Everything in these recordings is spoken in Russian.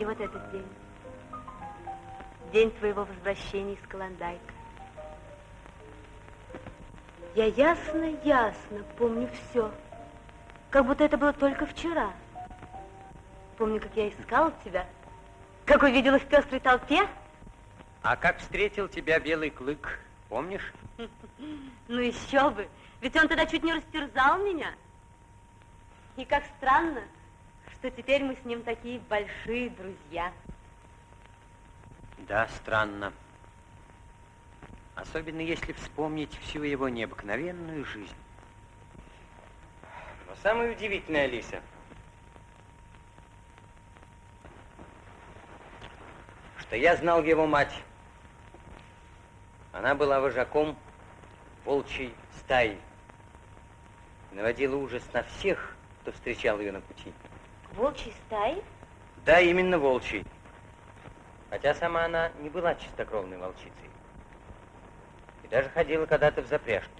И вот этот день. День твоего возвращения из Каландайка. Я ясно-ясно помню все. Как будто это было только вчера. Помню, как я искала тебя, как увидела в пестрой толпе. А как встретил тебя белый клык, помнишь? Ну еще бы, ведь он тогда чуть не растерзал меня. И как странно, что теперь мы с ним такие большие друзья. Да, странно. Особенно если вспомнить всю его необыкновенную жизнь. Но самое удивительное, Алиса, что я знал его мать. Она была вожаком волчьей стаи. Наводила ужас на всех, кто встречал ее на пути. Волчьей стаи? Да, именно волчьей. Хотя сама она не была чистокровной волчицей. И даже ходила когда-то в запряжке.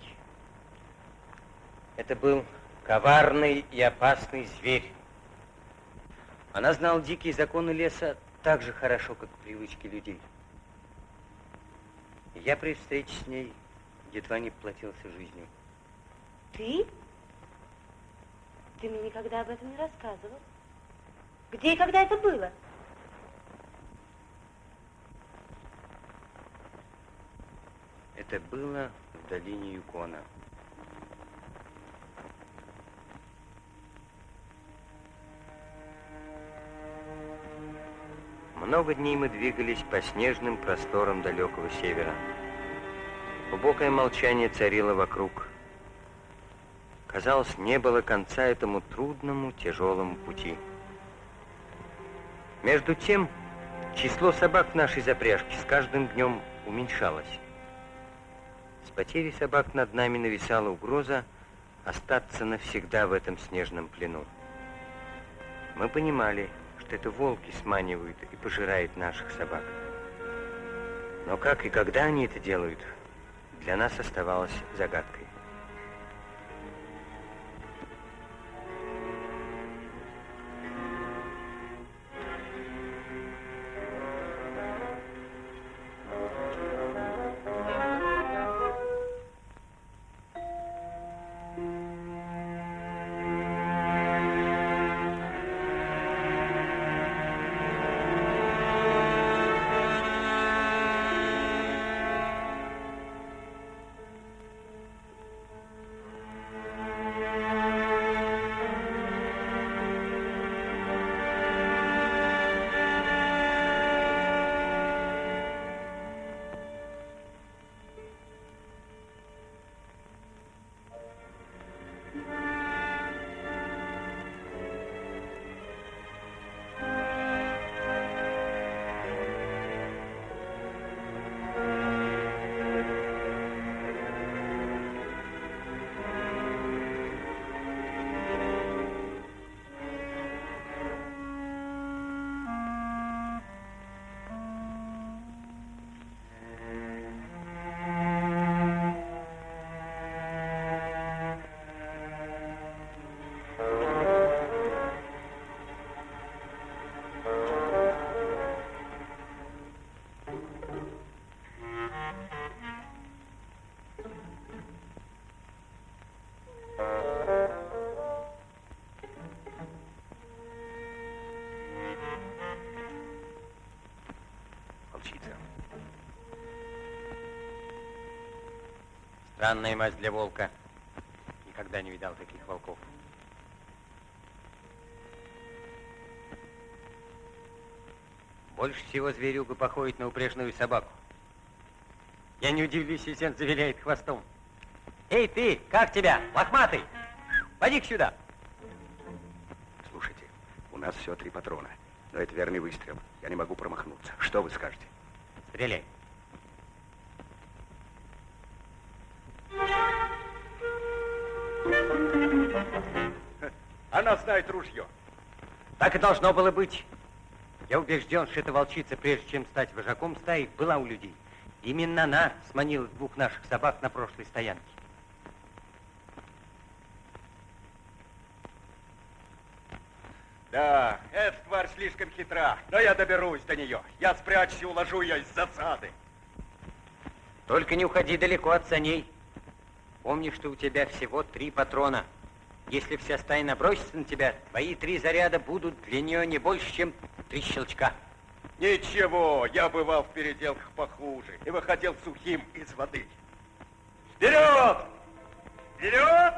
Это был коварный и опасный зверь. Она знала дикие законы леса так же хорошо, как привычки людей. И я при встрече с ней едва не платился жизнью. Ты? Ты мне никогда об этом не рассказывал. Где и когда это было? Это было в долине Юкона. Много дней мы двигались по снежным просторам далекого севера. Глубокое молчание царило вокруг. Казалось, не было конца этому трудному, тяжелому пути. Между тем, число собак в нашей запряжке с каждым днем уменьшалось. С потерей собак над нами нависала угроза остаться навсегда в этом снежном плену. Мы понимали, что это волки сманивают и пожирают наших собак. Но как и когда они это делают, для нас оставалось загадкой. Странная мазь для волка. Никогда не видал таких волков. Больше всего зверюга походит на упряжную собаку. Я не удивлюсь, если он завиляет хвостом. Эй, ты, как тебя, лохматый? Поди-ка сюда. Слушайте, у нас всего три патрона. Но это верный выстрел. Я не могу промахнуться. Что вы скажете? Стреляй. Ружье. Так и должно было быть. Я убежден, что эта волчица, прежде чем стать вожаком стаи, была у людей. Именно она сманила двух наших собак на прошлой стоянке. Да, эта тварь слишком хитра, но я доберусь до нее. Я спрячусь и уложу ее из засады. Только не уходи далеко от саней. Помни, что у тебя всего три патрона. Если вся стая набросится на тебя, твои три заряда будут для нее не больше, чем три щелчка. Ничего, я бывал в переделках похуже и выходил сухим из воды. Вперед! Вперед!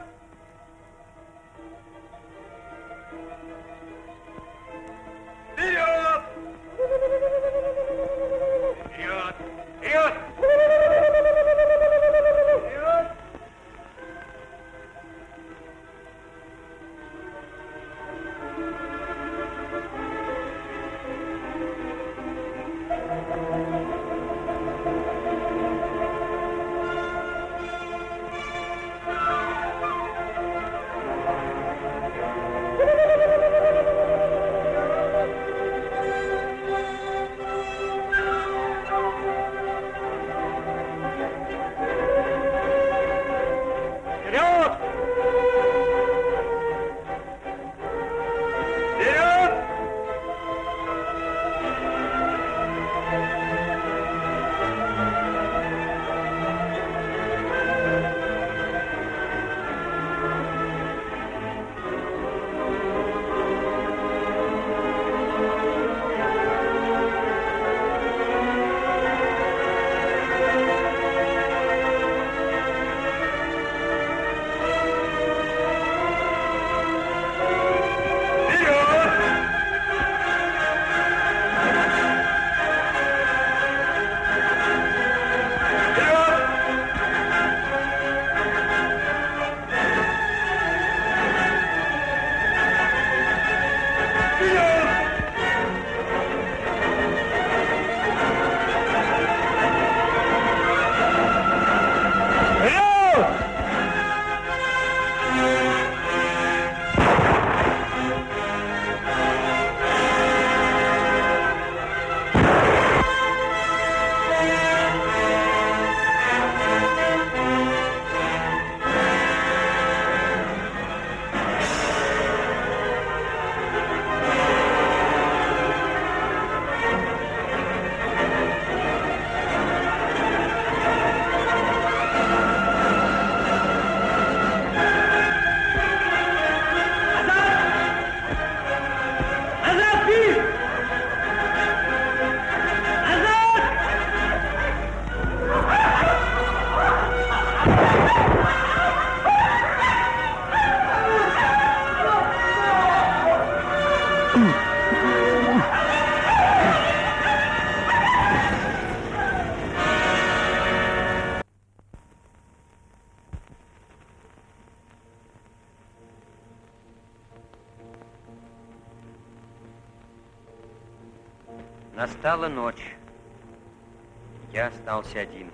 Настала ночь. Я остался один.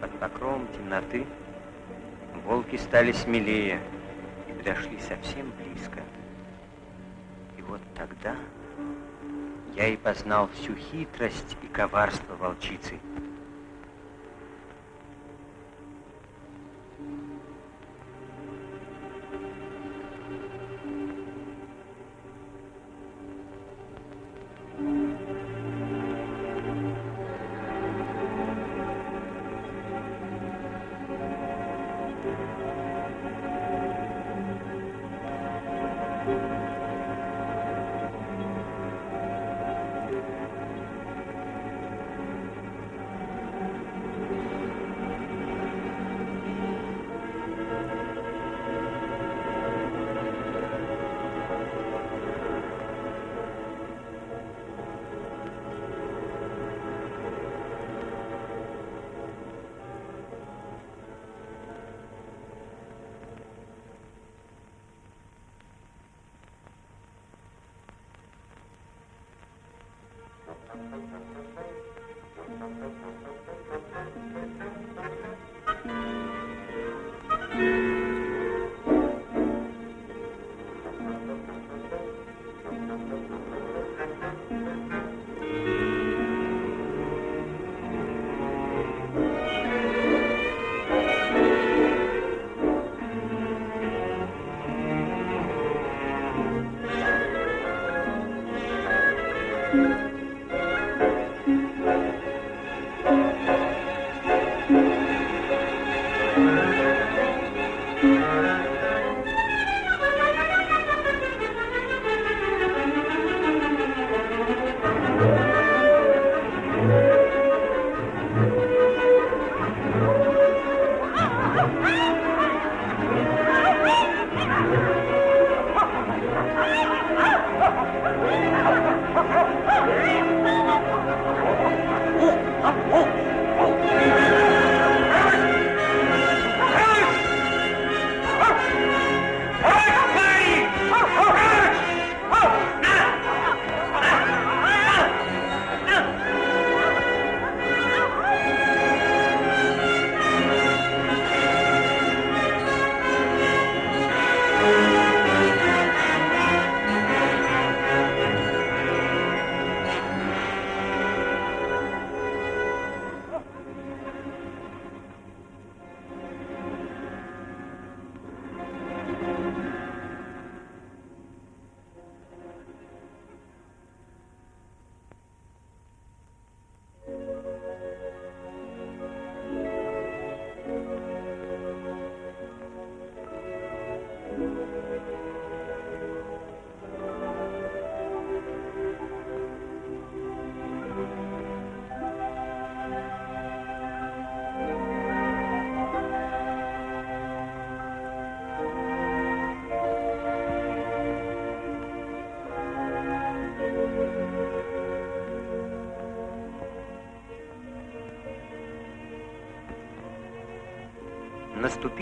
Под покровом темноты волки стали смелее и подошли совсем близко. И вот тогда я и познал всю хитрость и коварство волчицы.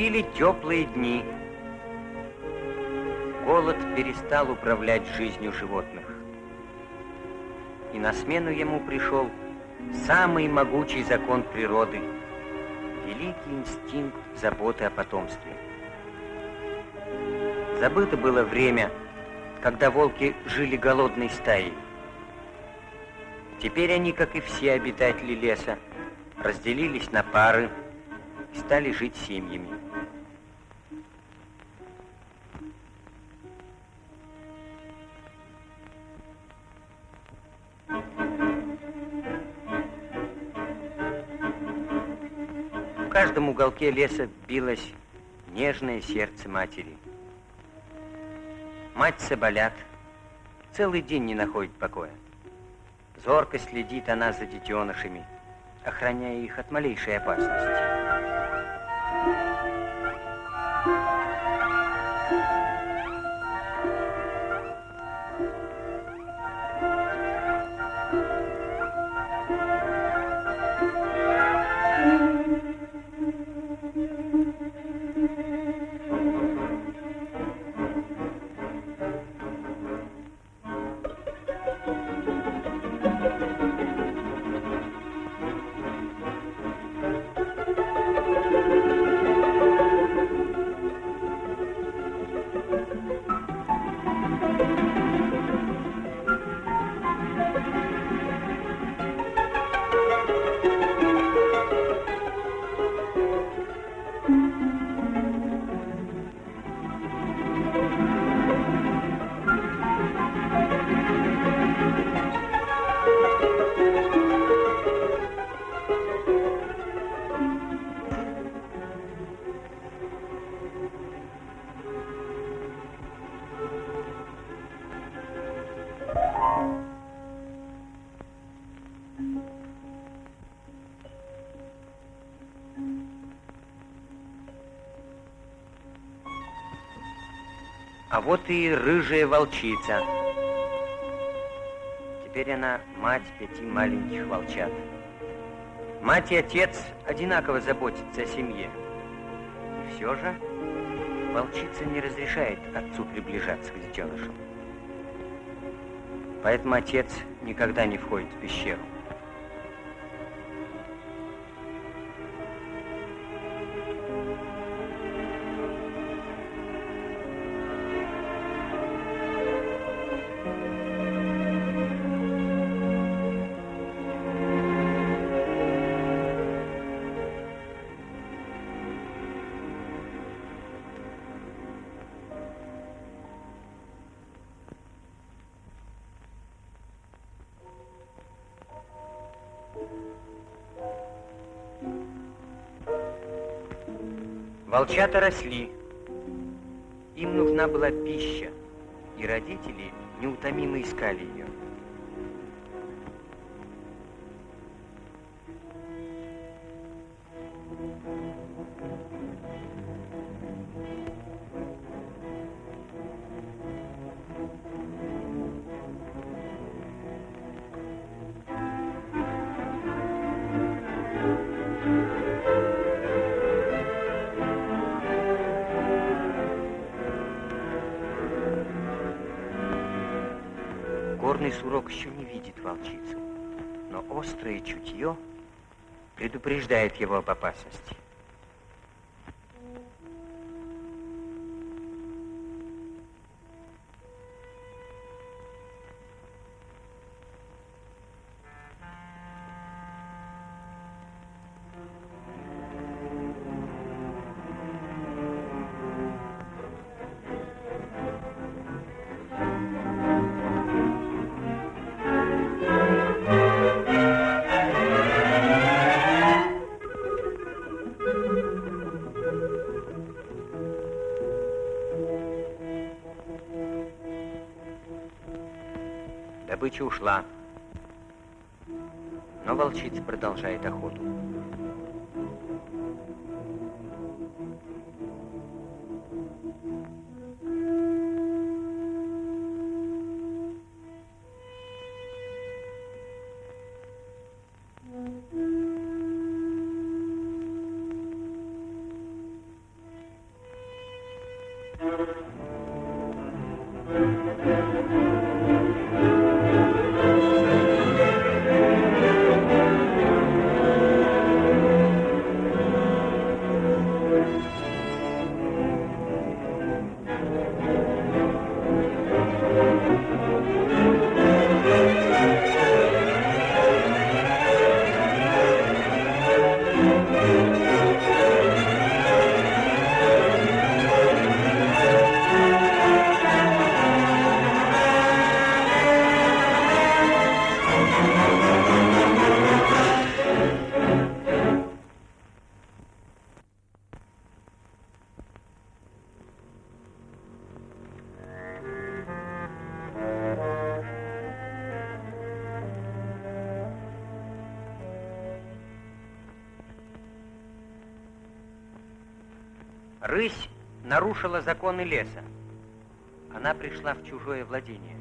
Наступили теплые дни. Голод перестал управлять жизнью животных. И на смену ему пришел самый могучий закон природы – великий инстинкт заботы о потомстве. Забыто было время, когда волки жили голодной стаей. Теперь они, как и все обитатели леса, разделились на пары – и стали жить семьями. Каждом уголке леса билось нежное сердце матери. Мать Соболят целый день не находит покоя. Зорко следит она за детенышами, охраняя их от малейшей опасности. А вот и рыжая волчица. Теперь она мать пяти маленьких волчат. Мать и отец одинаково заботятся о семье. И все же волчица не разрешает отцу приближаться к детенышам. Поэтому отец никогда не входит в пещеру. Волчата росли. Им нужна была пища, и родители неутомимо искали ее. Горный сурок еще не видит волчицу, но острое чутье предупреждает его об опасности. Добыча ушла, но волчица продолжает охоту. Рысь нарушила законы леса. Она пришла в чужое владение.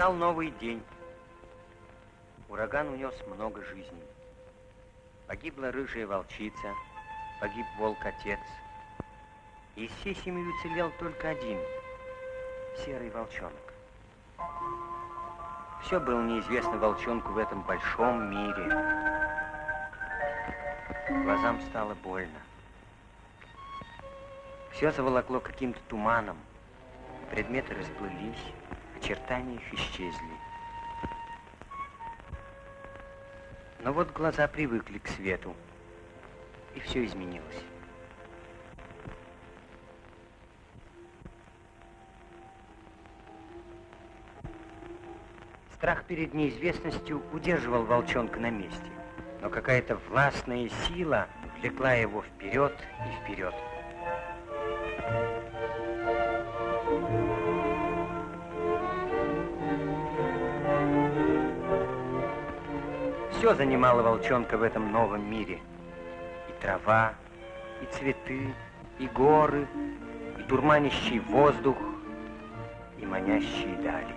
Настал новый день. Ураган унес много жизней. Погибла рыжая волчица, погиб волк-отец. Из всей семьи уцелел только один — серый волчонок. Все было неизвестно волчонку в этом большом мире. Глазам стало больно. Все заволокло каким-то туманом. Предметы расплылись, очертания их исчезли. Но вот глаза привыкли к свету, и все изменилось. Страх перед неизвестностью удерживал волчонка на месте, но какая-то властная сила влекла его вперед и вперед. Все занимало волчонка в этом новом мире. И трава, и цветы, и горы, и дурманящий воздух, и манящие дали.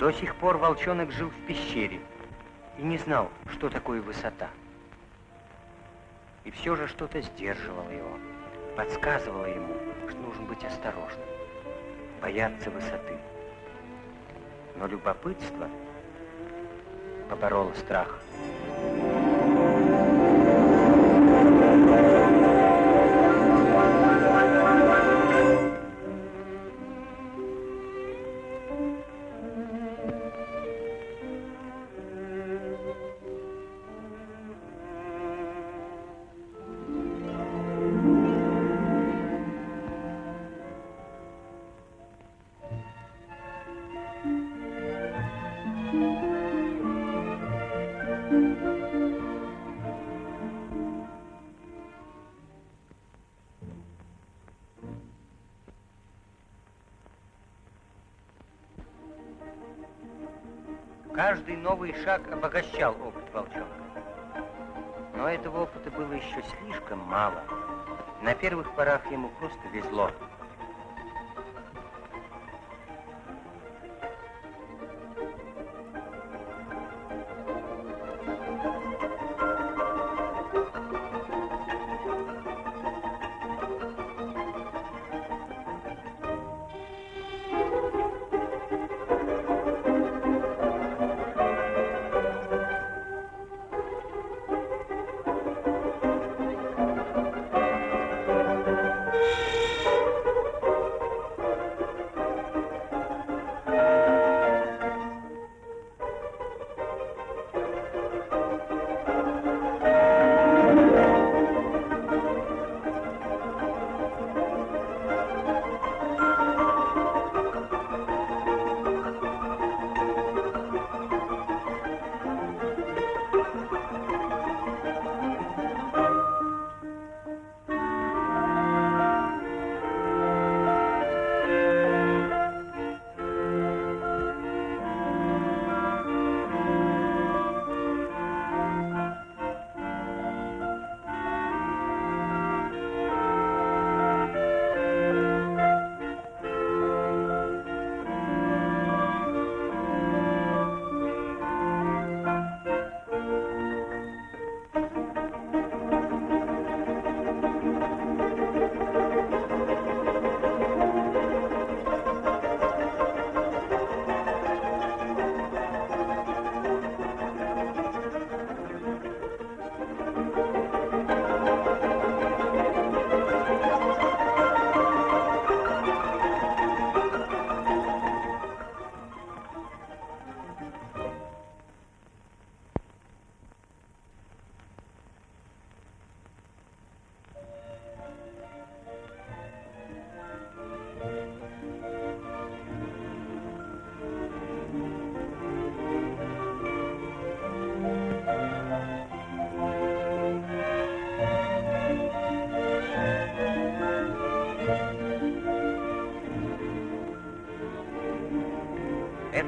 До сих пор волчонок жил в пещере и не знал, что такое высота. И все же что-то сдерживало его подсказывала ему, что нужно быть осторожным, бояться высоты. Но любопытство побороло страх. Новый шаг обогащал опыт волчонка. Но этого опыта было еще слишком мало. На первых порах ему просто везло.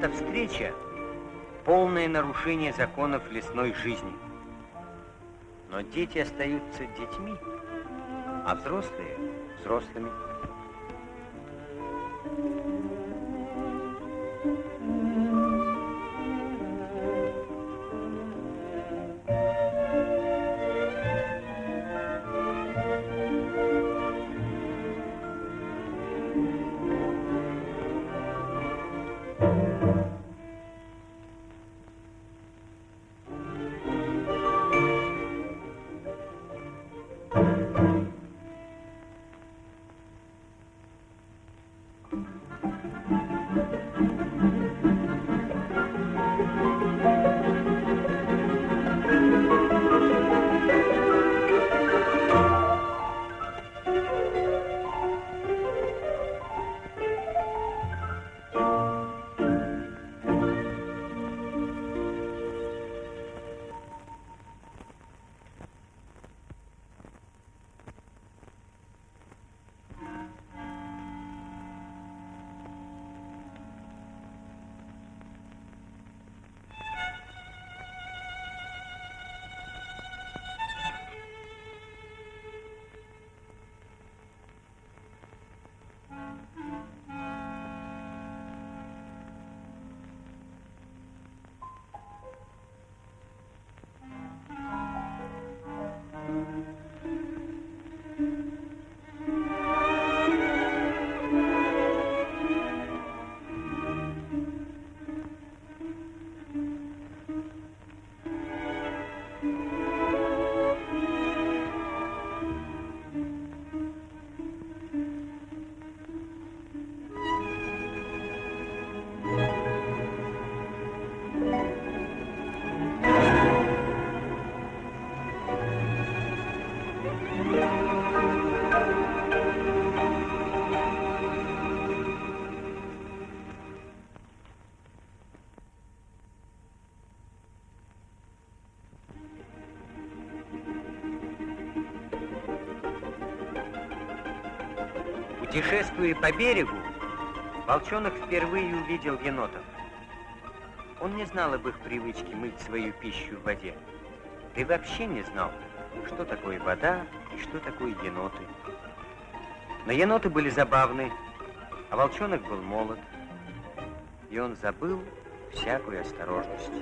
Эта встреча – полное нарушение законов лесной жизни. Но дети остаются детьми, а взрослые – взрослыми. Путешествуя по берегу, волчонок впервые увидел енотов. Он не знал об их привычке мыть свою пищу в воде. Да и вообще не знал, что такое вода и что такое еноты. Но еноты были забавны, а волчонок был молод, и он забыл всякую осторожность.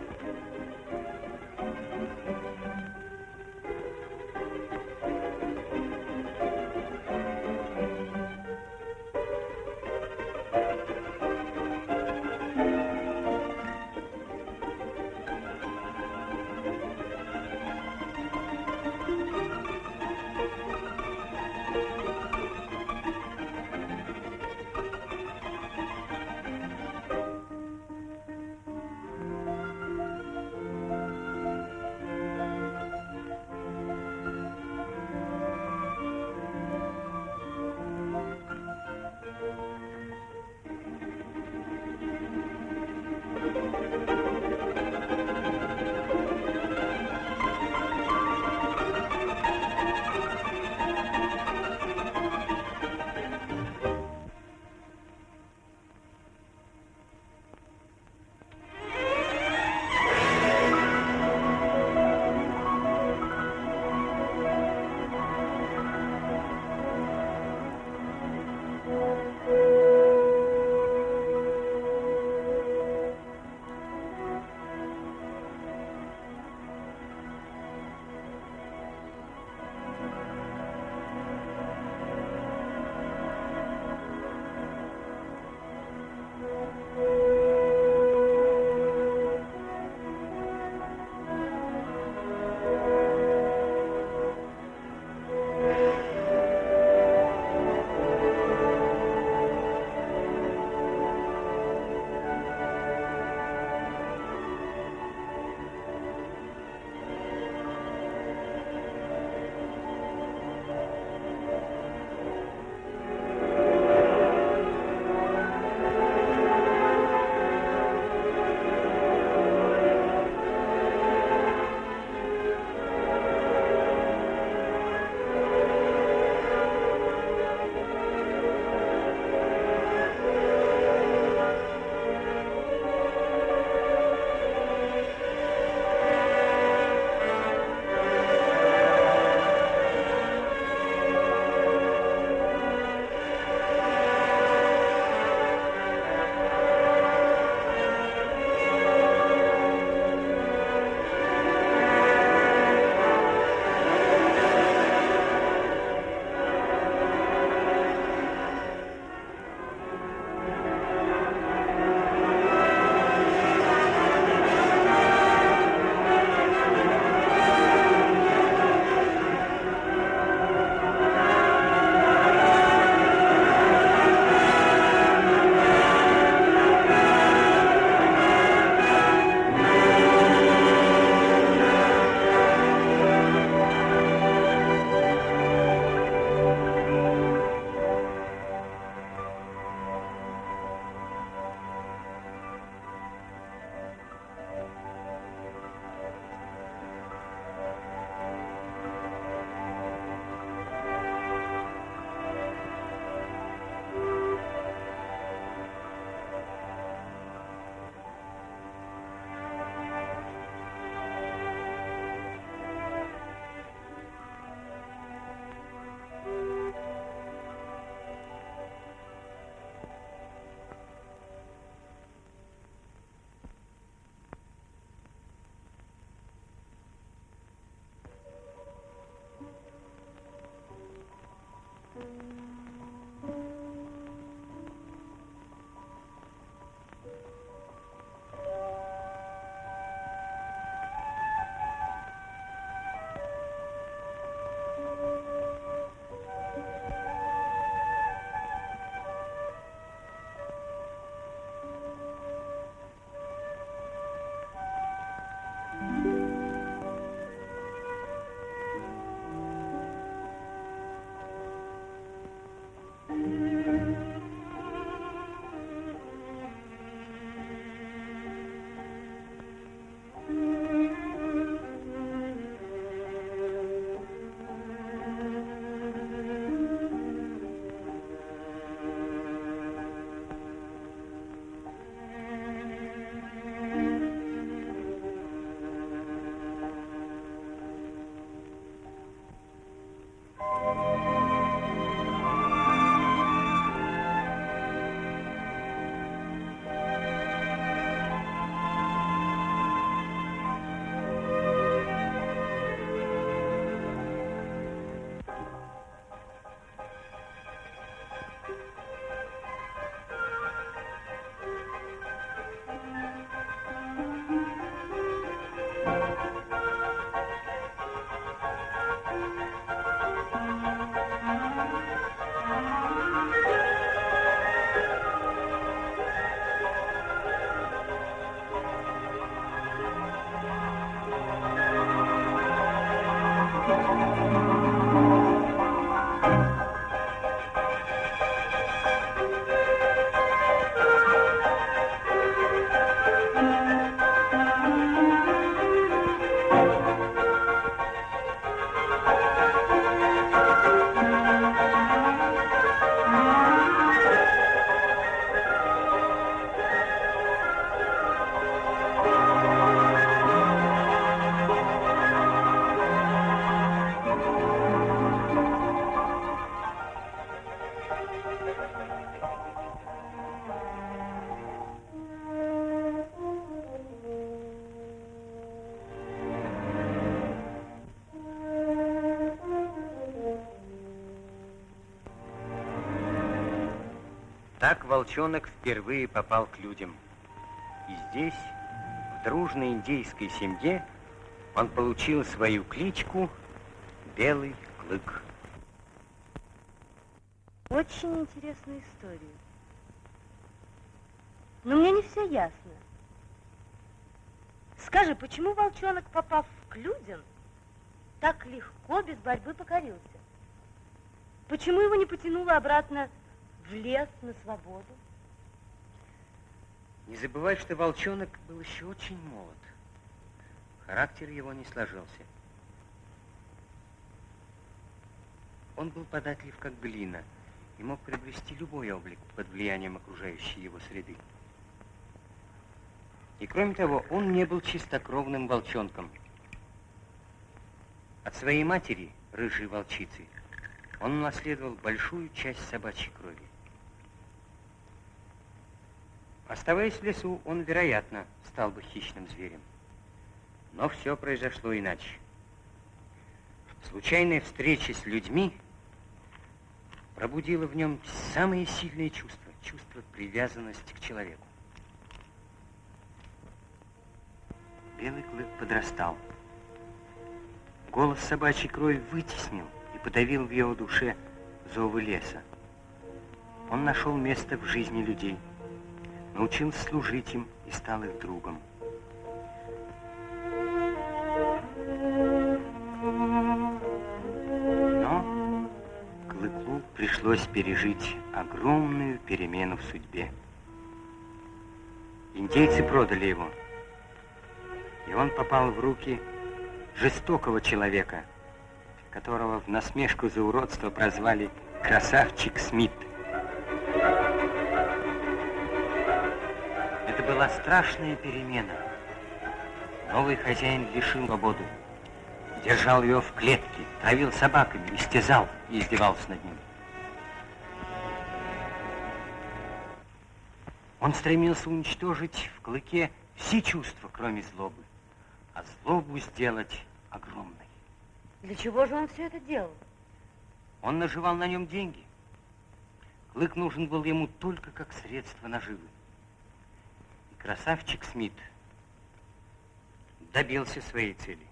Так волчонок впервые попал к людям. И здесь, в дружной индейской семье, он получил свою кличку Белый Клык. Очень интересная история. Но мне не все ясно. Скажи, почему волчонок, попав к людям, так легко, без борьбы покорился? Почему его не потянуло обратно в лес на свободу? Не забывай, что волчонок был еще очень молод. Характер его не сложился. Он был податлив, как глина, и мог приобрести любой облик под влиянием окружающей его среды. И кроме того, он не был чистокровным волчонком. От своей матери, рыжей волчицы, он наследовал большую часть собачьей крови. Оставаясь в лесу, он, вероятно, стал бы хищным зверем. Но все произошло иначе. Случайная встреча с людьми пробудила в нем самые сильные чувства, чувство привязанности к человеку. Белый клык подрастал. Голос собачьей крови вытеснил и подавил в его душе зовы леса. Он нашел место в жизни людей, научился служить им и стал их другом. Но Клыку пришлось пережить огромную перемену в судьбе. Индейцы продали его, и он попал в руки жестокого человека – которого в насмешку за уродство прозвали «Красавчик Смит». Это была страшная перемена. Новый хозяин лишил свободу, держал ее в клетке, травил собаками, истязал и издевался над ним. Он стремился уничтожить в клыке все чувства, кроме злобы, а злобу сделать огромной. Для чего же он все это делал? Он наживал на нем деньги. Клык нужен был ему только как средство наживы. Красавчик Смит добился своей цели.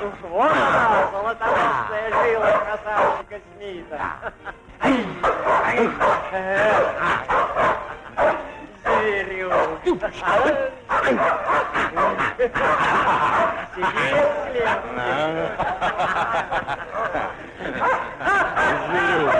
Вот она, золотоносная жила красавчика Смита. Зверюк. Сидит слева. Зверюк.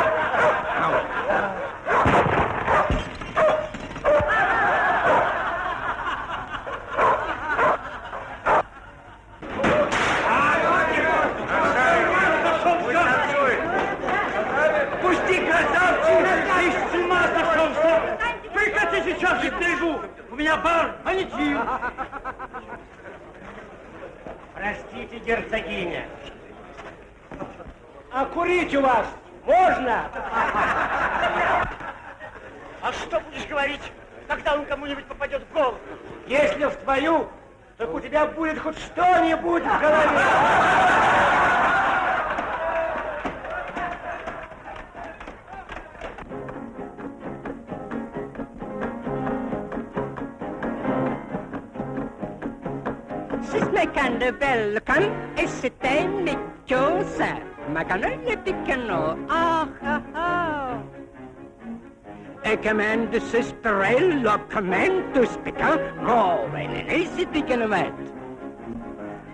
and this is the rail your command to speak out. Go, and an easy begin met.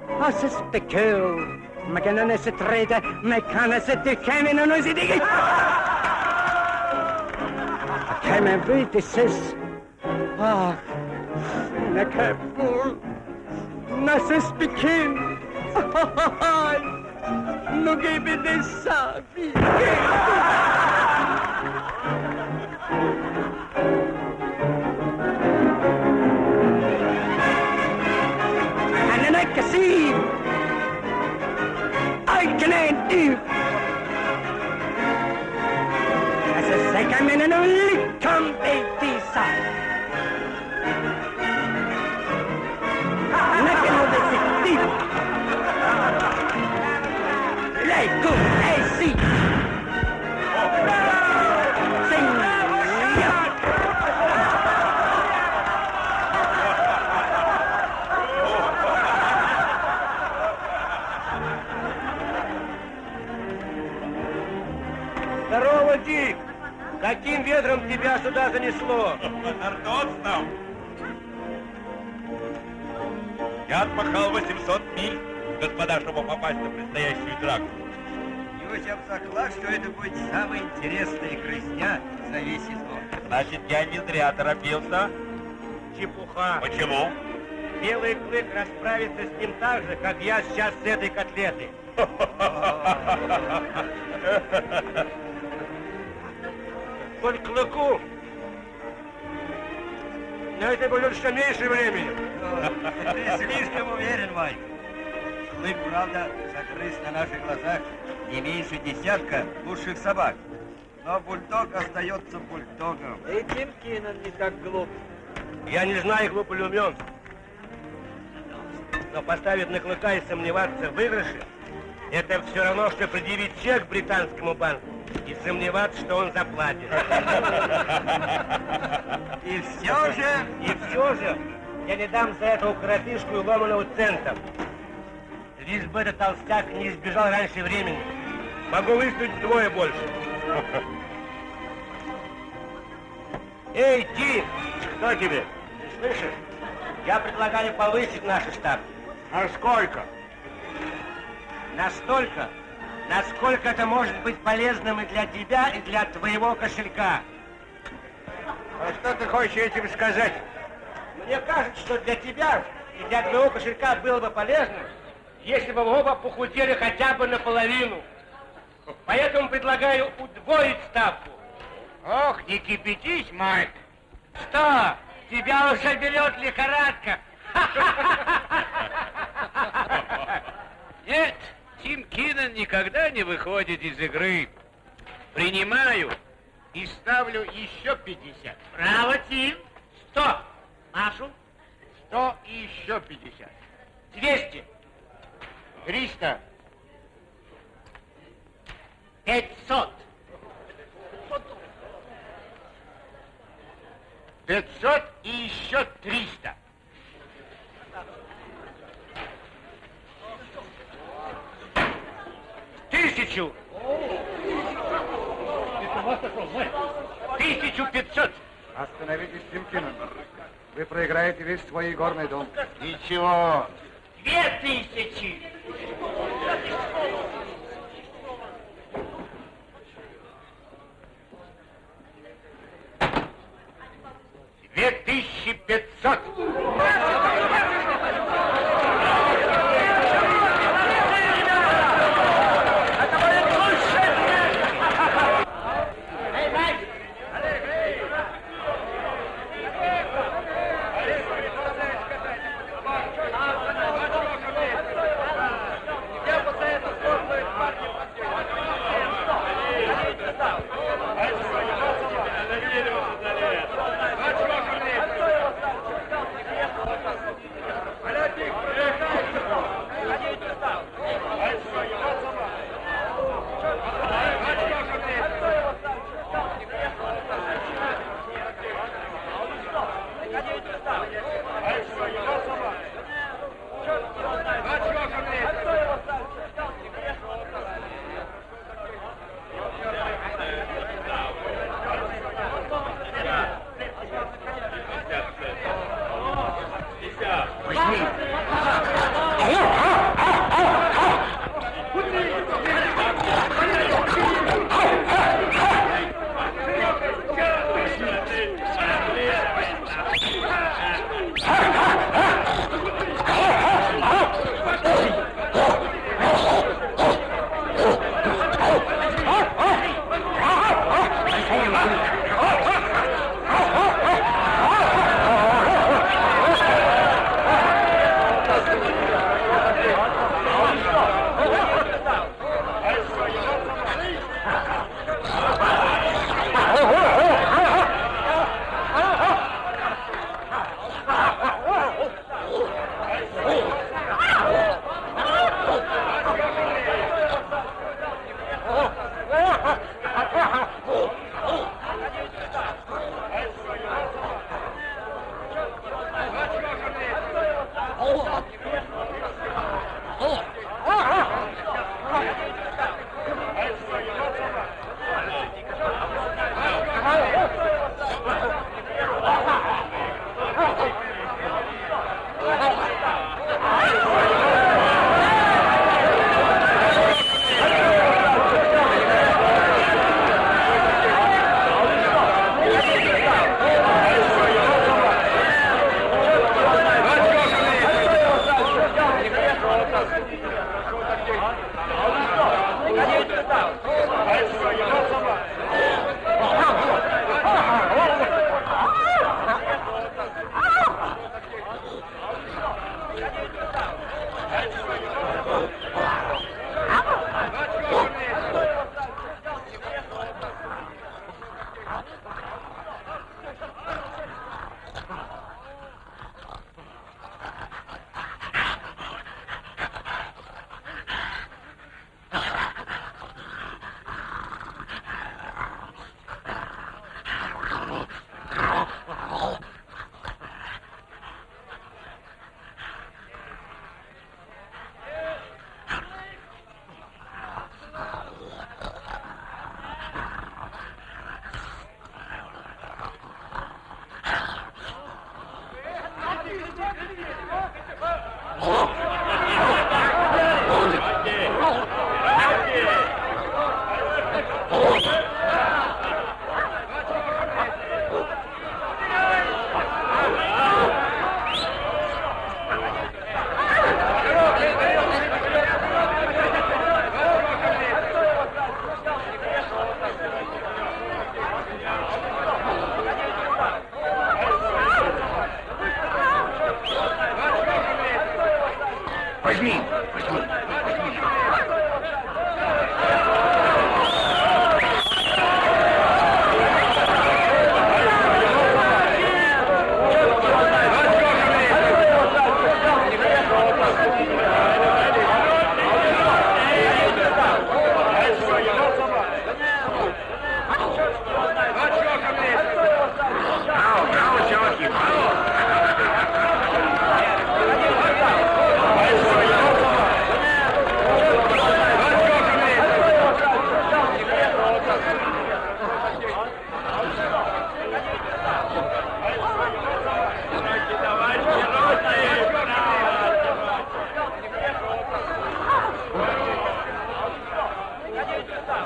As is the kill, McKinnon is a traitor, McKinnon is a decamin, and is a digging. I came and beat this is. Ah, na kapul, na sis bikin. Nugi bidin sabi. Ветром тебя сюда занесло? Ордоцном. Я отмахал 800 миль, господа, чтобы попасть на предстоящую драку. Юся заклад, что это будет самая интересная грызня за весь сезон. Значит, я не зря торопился. Чепуха. Почему? Белый клык расправится с ним так же, как я сейчас с этой котлетой. Только клыку на это будет все меньше времени. Ты слишком уверен, Майк. Клык, правда, загрыз на наших глазах не меньше десятка лучших собак. Но бульдог остается бульдогом. И Тим Кинан не так глуп. Я не знаю, глуп или умен. Но поставить на клыка и сомневаться в выигрыше, это все равно, что предъявить чек британскому банку и сомневаться, что он заплатит. И все же... И все же я не дам за этого коротышку и ломаного цента. Лишь бы этот толстяк не избежал раньше времени. Могу выставить вдвое больше. Эй, Ти! Что тебе? Ты слышишь? Я предлагаю повысить наши ставки. А сколько? Настолько, насколько это может быть полезным и для тебя, и для твоего кошелька. А что ты хочешь этим сказать? Мне кажется, что для тебя и для твоего кошелька было бы полезно, если бы вы оба похудели хотя бы наполовину. Поэтому предлагаю удвоить ставку. Ох, не кипятись, Майк. Что, тебя уже берет лихорадка? Нет, Тим Кинан никогда не выходит из игры. Принимаю и ставлю еще 50. Браво, Тим. Сто. Машу. 100 и еще 50. Двести. Триста. Пятьсот. 500 и еще 300. Тысячу. Тысячу пятьсот. Остановитесь, Тимкинен. Вы проиграете весь свой игорный дом. Ничего. Две тысячи.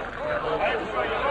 Hello. Hello. Hello. Hello. Hello. Hello.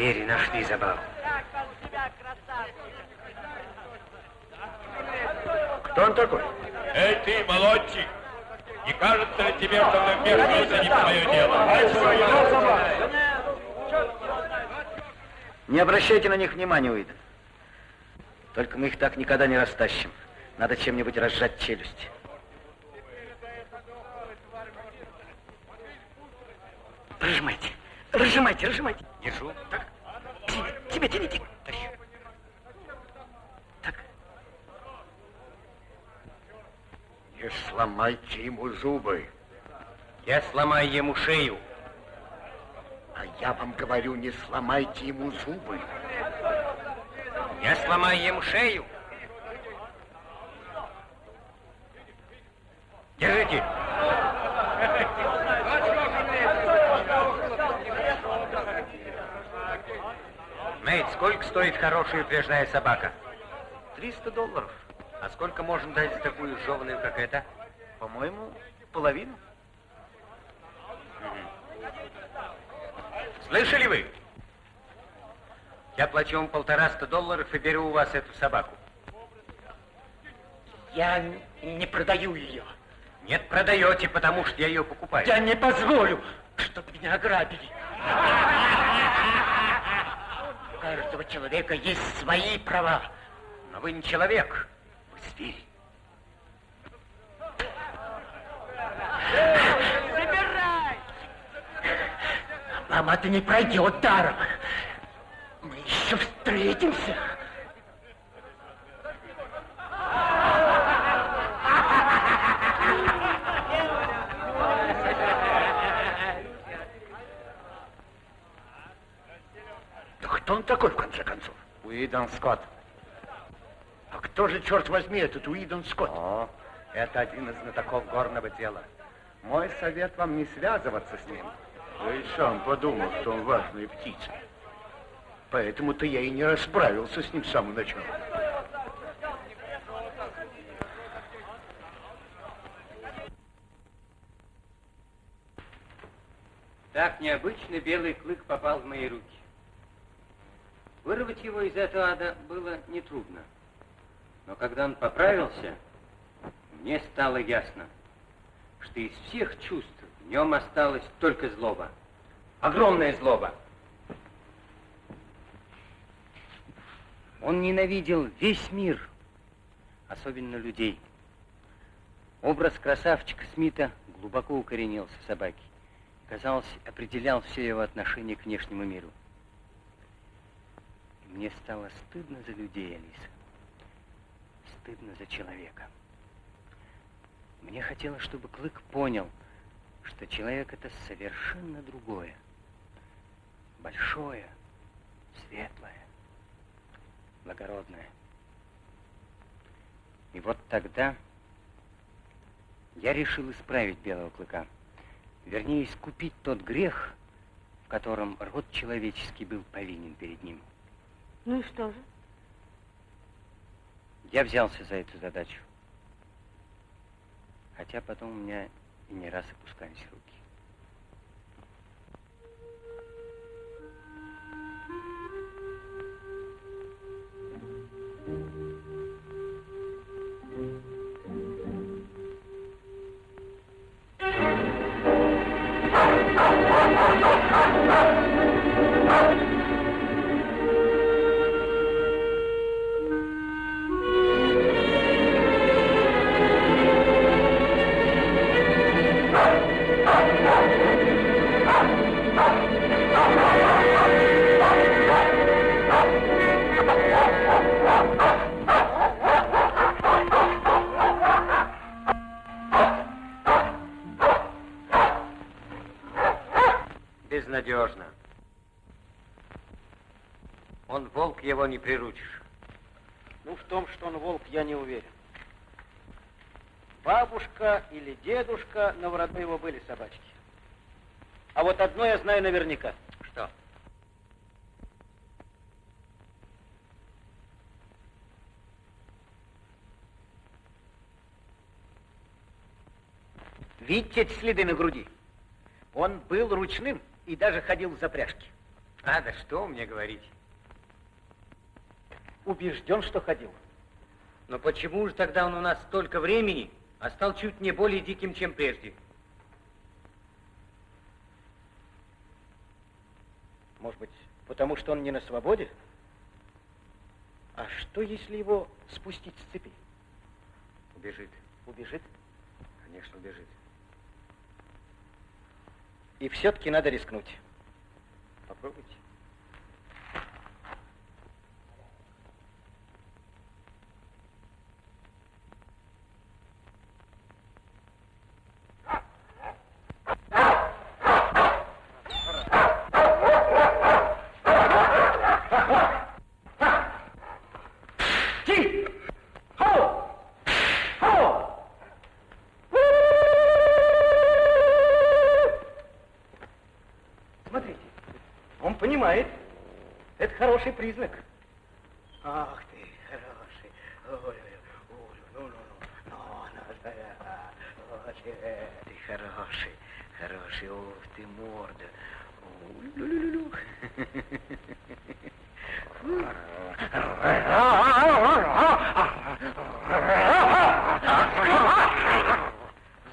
Звери нашли забаву. Кто он такой? Эй, ты, молодчик! Не кажется ли тебе, что ты вмешиваешься не в твое дело? Не обращайте на них внимания, Уидон. Только мы их так никогда не растащим. Надо чем-нибудь разжать челюсть. Разжимайте, разжимайте, разжимайте. Держу. Так, тебе, тебе тяните. Тащи. Так, Не сломайте ему зубы. Я сломаю ему шею. А я вам говорю, не сломайте ему зубы. Я сломаю ему шею. Держите. Мэйд, сколько стоит хорошая упряжная собака? 300 долларов. А сколько можно дать за такую жеваную, как эта? По-моему, половину. Слышали вы? Я плачу вам полтораста долларов и беру у вас эту собаку. Я не продаю ее. Нет, продаете, потому что я ее покупаю. Я не позволю, чтобы меня ограбили. У каждого человека есть свои права. Но вы не человек, вы зверь. Вам это не пройдет даром. Мы еще встретимся. Да кто он такой, в конце концов? Уидон Скотт. А кто же, черт возьми, этот Уидон Скотт? О, это один из знатоков горного дела. Мой совет вам не связываться с ним. Я и сам подумал, что он важная птица. Поэтому-то я и не расправился с ним с самого начала. Так необычно белый клык попал в мои руки. Вырвать его из этого ада было нетрудно. Но когда он поправился, мне стало ясно, что из всех чувств в нем осталась только злоба. Огромная злоба. Он ненавидел весь мир, особенно людей. Образ красавчика Смита глубоко укоренился в собаке. Казалось, определял все его отношение к внешнему миру. И мне стало стыдно за людей, Алиса. Стыдно за человека. Мне хотелось, чтобы Клык понял, что человек это совершенно другое. Большое, светлое, благородное. И вот тогда я решил исправить Белого Клыка. Вернее, искупить тот грех, в котором род человеческий был повинен перед ним. Ну и что же? Я взялся за эту задачу. Хотя потом у меня и не раз опускались руки. Приручишь. Ну, в том, что он волк, я не уверен. Бабушка или дедушка, но в роду его были собачки. А вот одно я знаю наверняка. Что? Видите эти следы на груди? Он был ручным и даже ходил в запряжке. А, да что мне говорить? Убежден, что ходил. Но почему же тогда он у нас столько времени, а стал чуть не более диким, чем прежде? Может быть, потому что он не на свободе? А что, если его спустить с цепи? Убежит. Убежит? Конечно, убежит. И все-таки надо рискнуть. Попробуйте. Смотрите, он понимает. Это хороший признак. Ах ты, хороший. Ой, ой, ну, ну, ну, ну, ну, да, ты хороший, хороший, ух ты, морда. Лю-лю-лю-лю.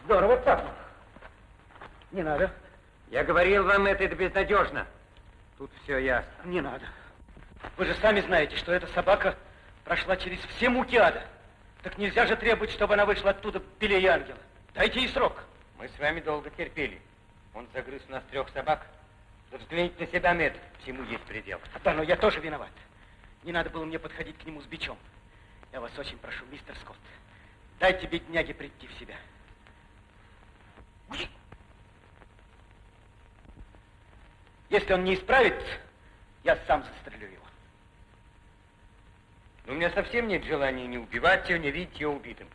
Здорово цапнул. Не надо. Я говорил вам, это, это безнадежно. Тут все ясно. Не надо. Вы же сами знаете, что эта собака прошла через все муки ада. Так нельзя же требовать, чтобы она вышла оттуда белее ангела. Дайте ей срок. Мы с вами долго терпели. Он загрыз у нас трех собак. Да взгляните на себя, Мэтт. Всему есть предел. Да, но я тоже виноват. Не надо было мне подходить к нему с бичом. Я вас очень прошу, мистер Скотт, дайте бедняге прийти в себя. Если он не исправится, я сам застрелю его. Но у меня совсем нет желания не убивать его, не видеть его убитым.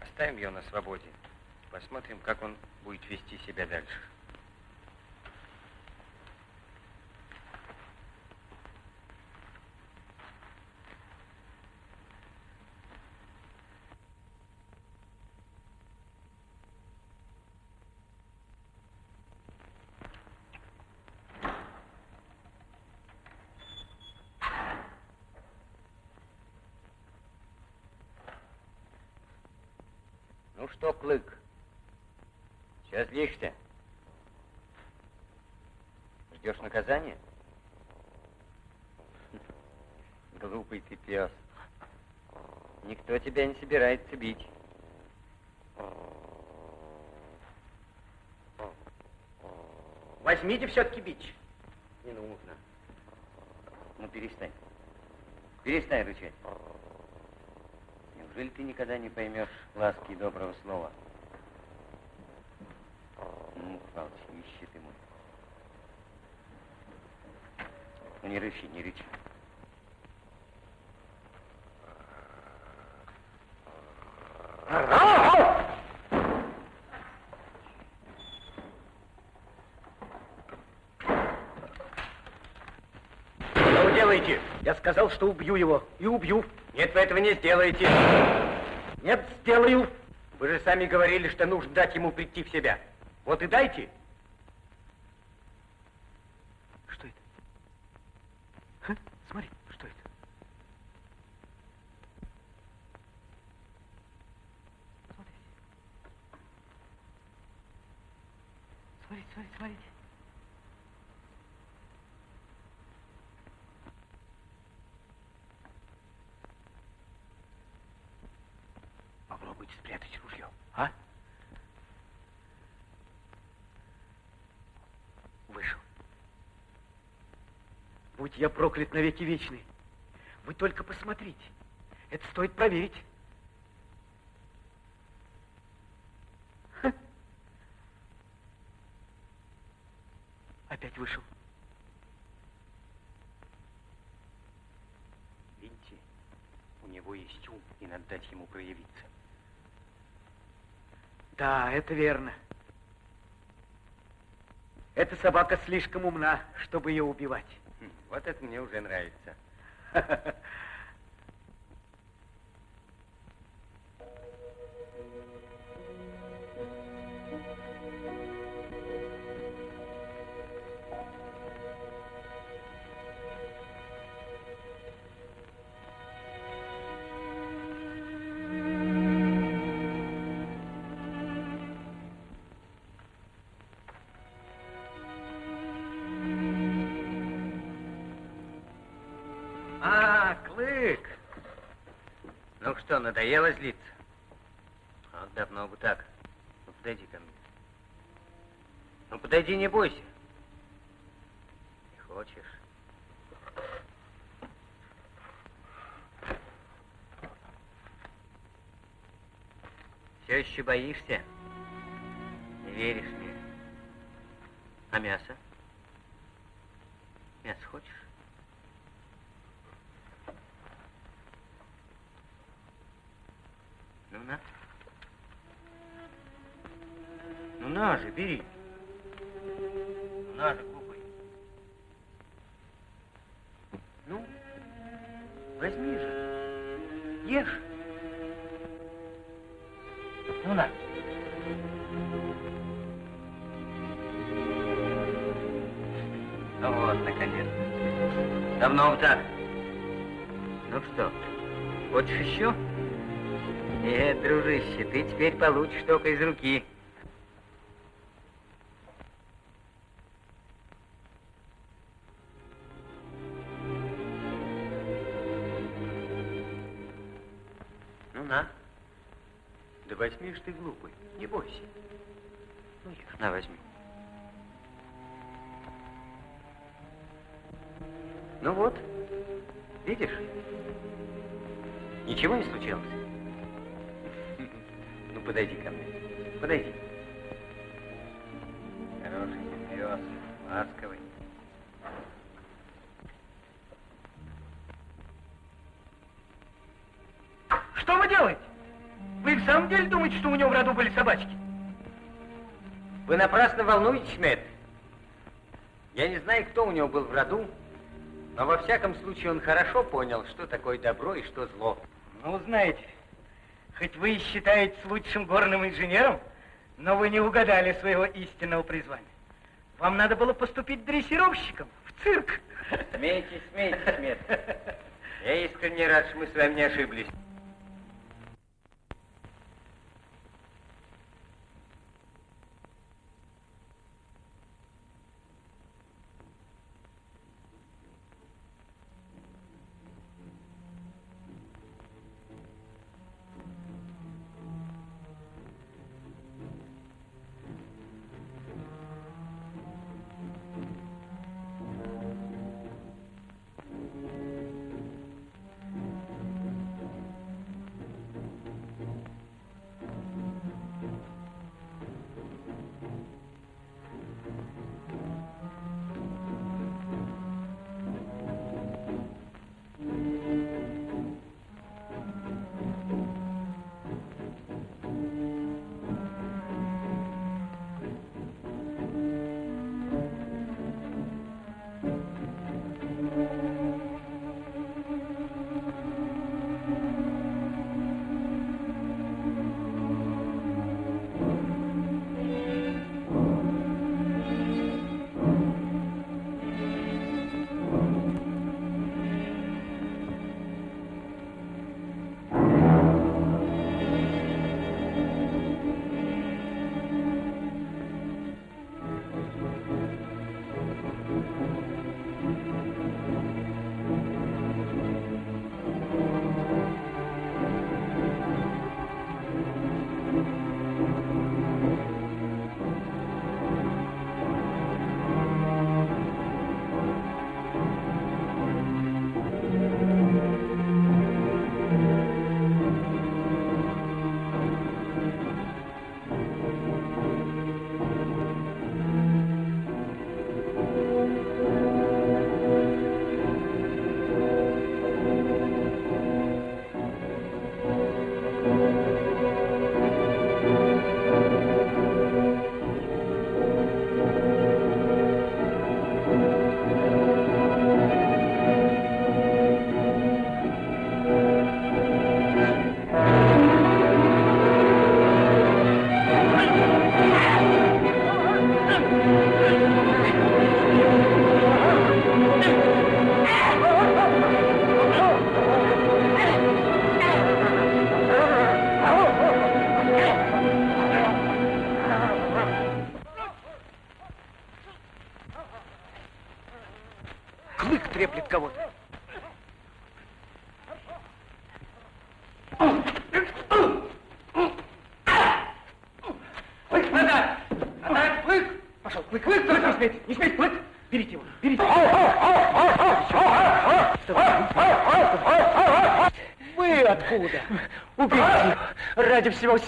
Оставим его на свободе. Посмотрим, как он будет вести себя дальше. Ну что, Клык, сейчас злишься? Ждешь наказания? Глупый ты пес. Никто тебя не собирается бить. Возьмите все-таки бич. Не нужно. Ну, перестань. Перестань рычать. Неужели ты никогда не поймешь ласки и доброго слова? Ну, Павлович, ищи ты мой. Ну, не рычи, не рычи. Что вы делаете? Я сказал, что убью его. И убью. Нет, вы этого не сделаете. Нет, сделаю. Вы же сами говорили, что нужно дать ему прийти в себя. Вот и дайте. Что это? Ха? Смотри, что это? Смотрите. Смотрите, смотрите, смотрите. Попробуйте спрятать ружье, а? Вышел. Будь я проклят навеки вечный. Вы только посмотрите. Это стоит проверить. Опять вышел. Видите, у него есть ум, и надо дать ему проявиться. Да, это верно. Эта собака слишком умна, чтобы ее убивать. Хм, Вот это мне уже нравится. надоело злиться? Вот давно бы так. Ну, подойди ко мне. Ну, подойди, не бойся. Не хочешь? Все еще боишься? Не веришь мне? А мясо? Ну что, хочешь еще? Нет, дружище, ты теперь получишь только из руки. Ну на. Да возьми ж ты, глупый, не бойся. Ну, ешь, на, возьми. Ничего не случилось? Ну, подойди ко мне. Подойди. Хороший пес, ласковый. Что вы делаете? Вы в самом деле думаете, что у него в роду были собачки? Вы напрасно волнуетесь, Мэтт. Я не знаю, кто у него был в роду, но во всяком случае он хорошо понял, что такое добро и что зло. Ну, знаете, хоть вы и считаетесь лучшим горным инженером, но вы не угадали своего истинного призвания. Вам надо было поступить дрессировщиком в цирк. Смейтесь, смейтесь, Мэтт. Я искренне рад, что мы с вами не ошиблись.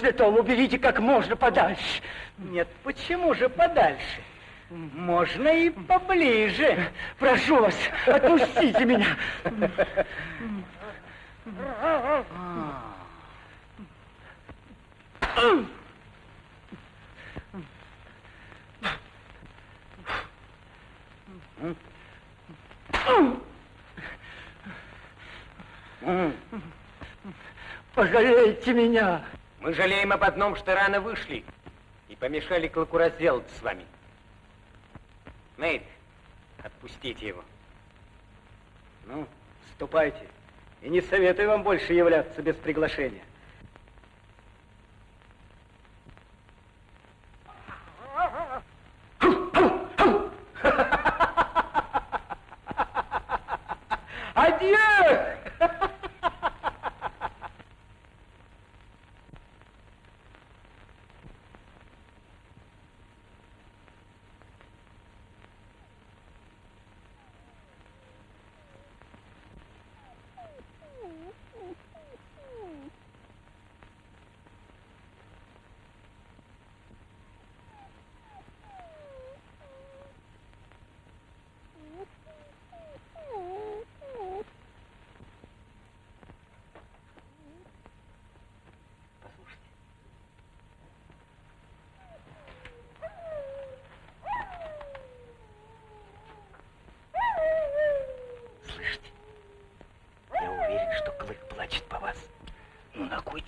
Святого, уберите как можно подальше. Нет, почему же подальше? Можно и поближе. Прошу вас, отпустите меня. Пожалейте меня. Мы жалеем об одном, что рано вышли и помешали клыку разделаться с вами. Нейт, отпустите его. Ну, ступайте. И не советую вам больше являться без приглашения. Адьё!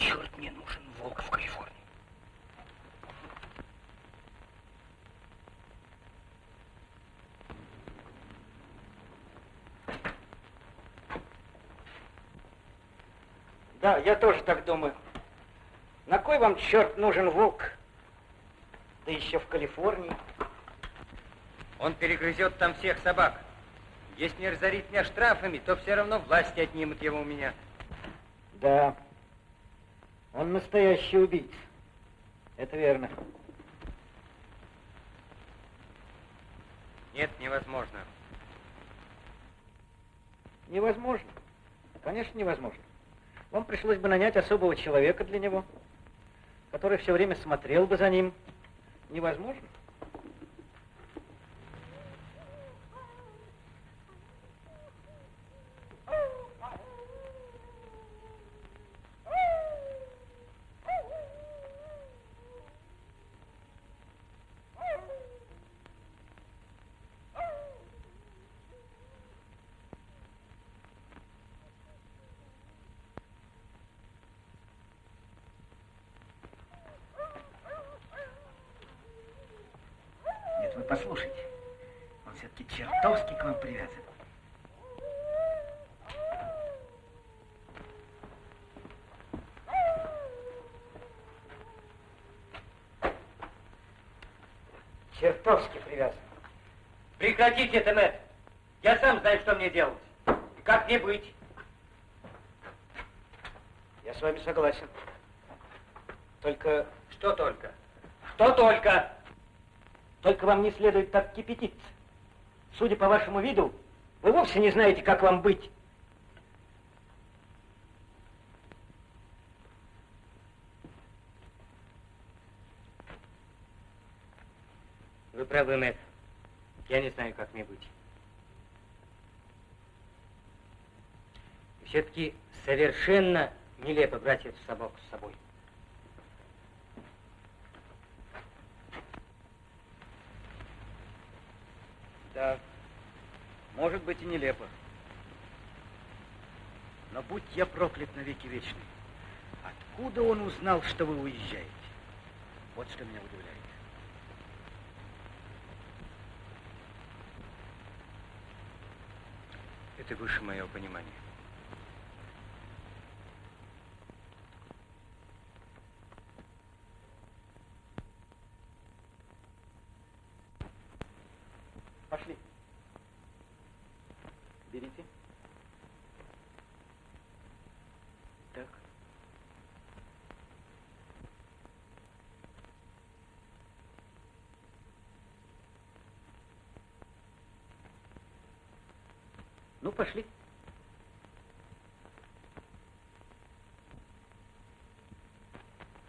черт мне нужен волк в Калифорнии? Да, я тоже так думаю. На кой вам, черт, нужен волк? Да еще в Калифорнии. Он перегрызет там всех собак. Если не разорит меня штрафами, то все равно власти отнимут его у меня. Да, он настоящий убийца. Это верно. Нет, невозможно. Невозможно. Конечно, невозможно. Вам пришлось бы нанять особого человека для него, который все время смотрел бы за ним. Невозможно. Нет, вы послушайте. Он чертовски к вам привязан. Чертовски привязан. Прекратите это, Мэтт. Я сам знаю, что мне делать. И как мне быть. Я с вами согласен. Только, Что только? Что только? только вам не следует так кипятиться. Судя по вашему виду, вы вовсе не знаете, как вам быть. Вы правы, Мэтт. Я не знаю, как мне быть. Все-таки совершенно нелепо брать эту собаку с собой. Да, может быть и нелепо. Но будь я проклят навеки вечный. Откуда он узнал, что вы уезжаете? Вот что меня удивляет. Это выше моего понимания. Пошли. Берите. Так. Ну, пошли.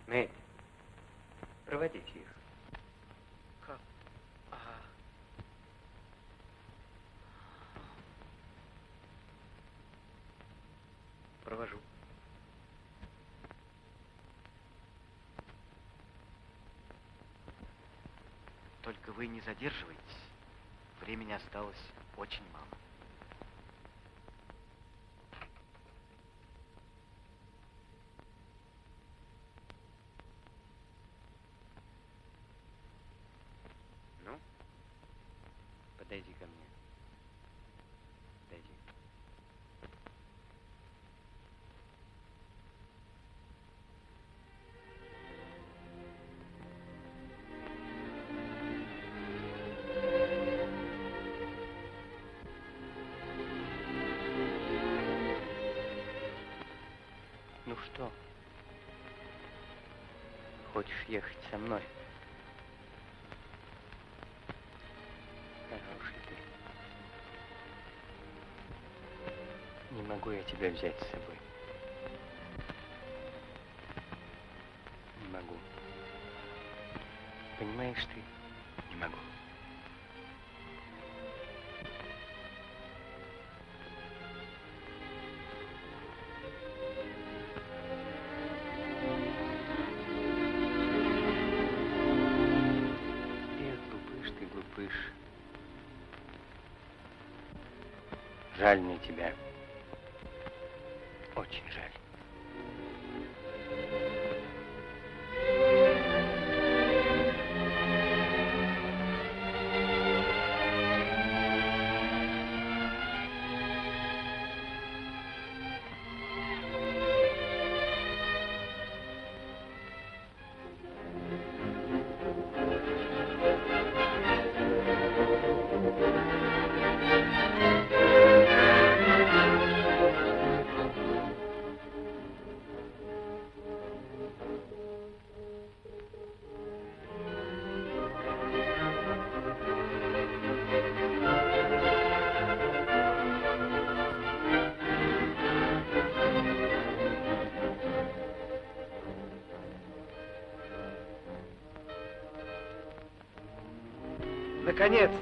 Мэтт, проводите их. Как? Ага. Провожу. Только вы не задерживайтесь. Времени осталось очень мало. Ну, подойди ко мне. Подойди. Ну что? Хочешь ехать со мной? Могу я тебя взять с собой. Наконец-то.